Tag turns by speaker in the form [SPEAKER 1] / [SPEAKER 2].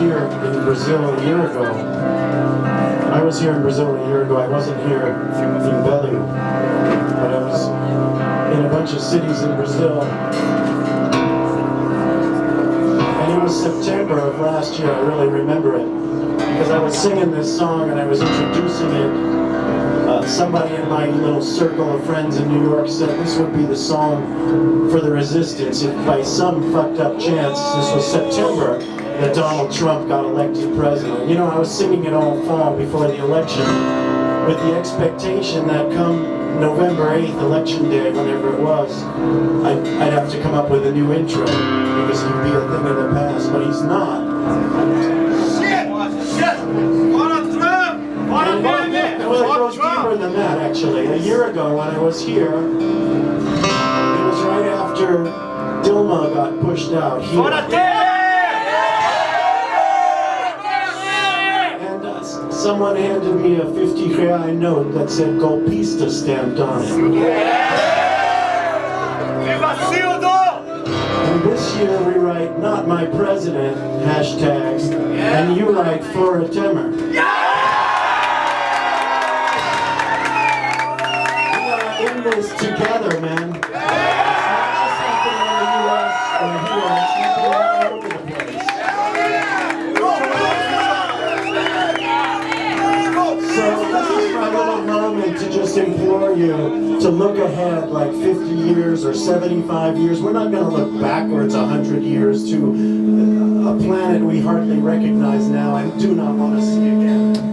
[SPEAKER 1] here in Brazil a year ago. I was here in Brazil a year ago. I wasn't here in Belém, but I was in a bunch of cities in Brazil. And it was September of last year. I really remember it because I was singing this song and I was introducing it uh, somebody in my little circle of friends in New York said this would be the song for the resistance if by some fucked up chance, this was September, that Donald Trump got elected president. You know, I was singing it all fall before the election with the expectation that come November 8th, election day, whenever it was, I'd, I'd have to come up with a new intro because he'd be a thing of the past, but he's not.
[SPEAKER 2] Shit! Shit! Fora Trump! Bora meme!
[SPEAKER 1] Well, it goes deeper
[SPEAKER 2] Trump!
[SPEAKER 1] than that, actually. A year ago, when I was here, it was right after Dilma got pushed out here. Someone handed me a 50 real note that said Golpista stamped on it.
[SPEAKER 2] Sildo!
[SPEAKER 1] And this year we write, not my president, hashtag, and you write Fora Temer. Just implore you to look ahead like 50 years or 75 years. We're not going to look backwards 100 years to a planet we hardly recognize now and do not want to see again.